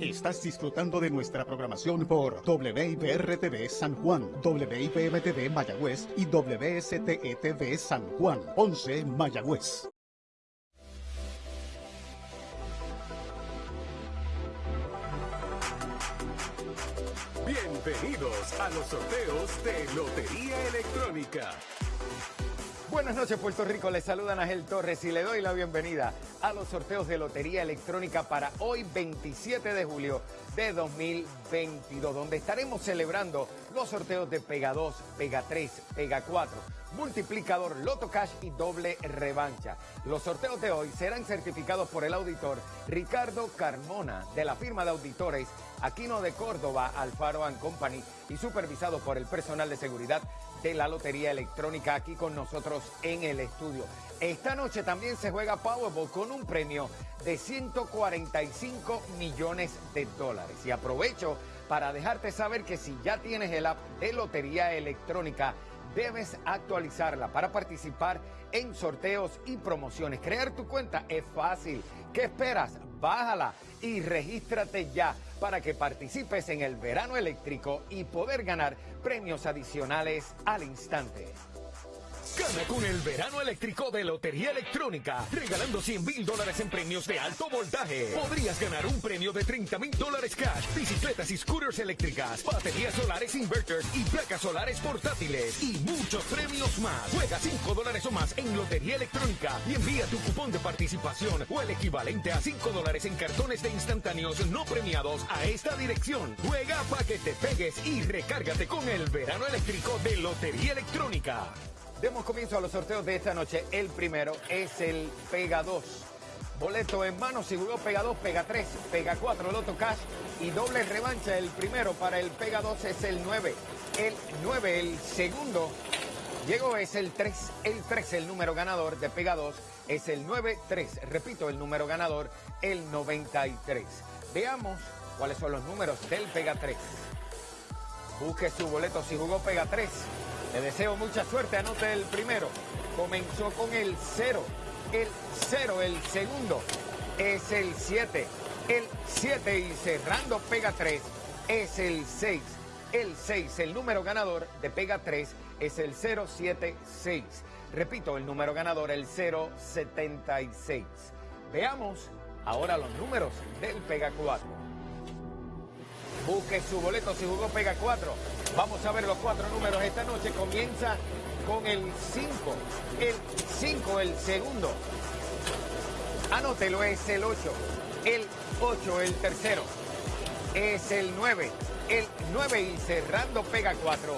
Estás disfrutando de nuestra programación por WIPR-TV San Juan, WIPM-TV Mayagüez y WSTETV San Juan, 11 Mayagüez. Bienvenidos a los sorteos de Lotería Electrónica. Buenas noches Puerto Rico, les saluda Ángel Torres y le doy la bienvenida a los sorteos de Lotería Electrónica para hoy 27 de julio de 2022, donde estaremos celebrando los sorteos de Pega 2, Pega 3, Pega 4, multiplicador, Loto Cash y doble revancha. Los sorteos de hoy serán certificados por el auditor Ricardo Carmona de la firma de auditores Aquino de Córdoba, Alfaro Company y supervisado por el personal de seguridad de la Lotería Electrónica aquí con nosotros en el estudio. Esta noche también se juega Powerball con un premio de 145 millones de dólares. Y aprovecho para dejarte saber que si ya tienes el app de Lotería Electrónica, debes actualizarla para participar en sorteos y promociones. Crear tu cuenta es fácil. ¿Qué esperas? Bájala y regístrate ya para que participes en el verano eléctrico y poder ganar premios adicionales al instante. Gana con el verano eléctrico de Lotería Electrónica, regalando 100 mil dólares en premios de alto voltaje. Podrías ganar un premio de 30 mil dólares cash, bicicletas y scooters eléctricas, baterías solares inverters y placas solares portátiles y muchos premios más. Juega 5 dólares o más en Lotería Electrónica y envía tu cupón de participación o el equivalente a 5 dólares en cartones de instantáneos no premiados a esta dirección. Juega para que te pegues y recárgate con el verano eléctrico de Lotería Electrónica. Demos comienzo a los sorteos de esta noche. El primero es el Pega 2. Boleto en mano, si jugó Pega 2, Pega 3, Pega 4, Loto Cash y doble revancha. El primero para el Pega 2 es el 9. El 9, el segundo, llegó es el 3. El 3, el número ganador de Pega 2 es el 9-3. Repito, el número ganador, el 93. Veamos cuáles son los números del Pega 3. Busque su boleto si jugó Pega 3. Le deseo mucha suerte, anote el primero. Comenzó con el 0. El 0, el segundo es el 7. El 7 y cerrando pega 3 es el 6. El 6, el número ganador de pega 3 es el 076. Repito, el número ganador, el 076. Veamos ahora los números del pega 4. Busque su boleto si jugó Pega 4. Vamos a ver los cuatro números esta noche. Comienza con el 5. El 5, el segundo. Anótelo, es el 8. El 8, el tercero. Es el 9. El 9 y cerrando Pega 4.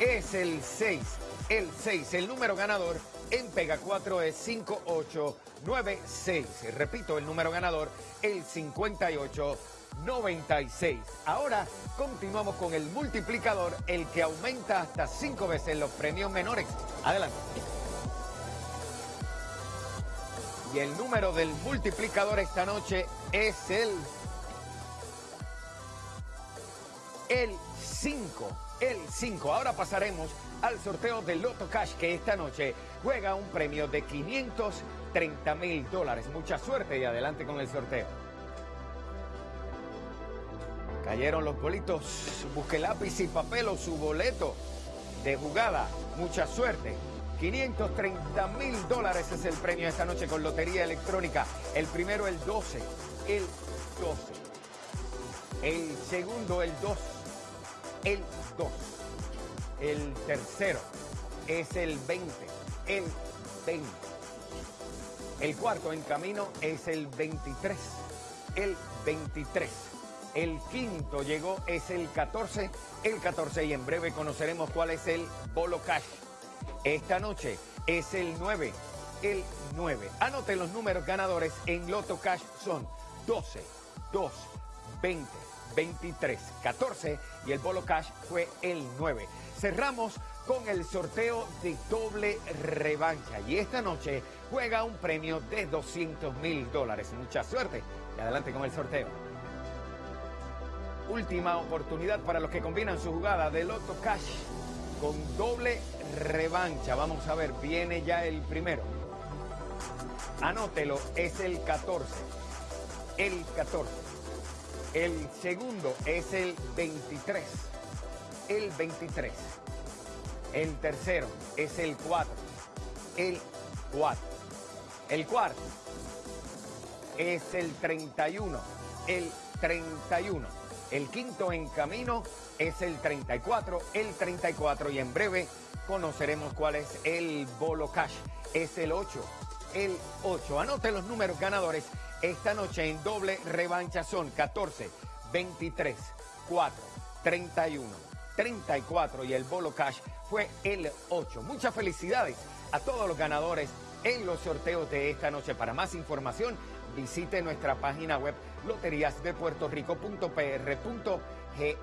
Es el 6. El 6, el número ganador en Pega 4 es 5896. Repito, el número ganador, el 58. 96. Ahora continuamos con el multiplicador, el que aumenta hasta cinco veces los premios menores. Adelante. Y el número del multiplicador esta noche es el... El 5. El 5. Ahora pasaremos al sorteo del Loto Cash que esta noche juega un premio de 530 mil dólares. Mucha suerte y adelante con el sorteo. Cayeron los bolitos. Busque lápiz y papel o su boleto de jugada. Mucha suerte. 530 mil dólares es el premio esta noche con Lotería Electrónica. El primero el 12. El 12. El segundo el 2. El 2. El tercero es el 20. El 20. El cuarto en camino es el 23. El 23. El quinto llegó, es el 14, el 14 y en breve conoceremos cuál es el Bolo Cash. Esta noche es el 9, el 9. Anote los números ganadores en Loto Cash son 12, 2, 20, 23, 14 y el Bolo Cash fue el 9. Cerramos con el sorteo de doble revancha y esta noche juega un premio de 200 mil dólares. Mucha suerte y adelante con el sorteo última oportunidad para los que combinan su jugada de Loto Cash con doble revancha. Vamos a ver, viene ya el primero. Anótelo, es el 14. El 14. El segundo es el 23. El 23. El tercero es el 4. El 4. El cuarto es el 31. El 31. El quinto en camino es el 34. El 34. Y en breve conoceremos cuál es el bolo cash. Es el 8. El 8. Anote los números ganadores esta noche en doble revancha son 14, 23, 4, 31, 34 y el bolo cash fue el 8. Muchas felicidades a todos los ganadores en los sorteos de esta noche. Para más información, visite nuestra página web loteriasdepuertorico.pr.gov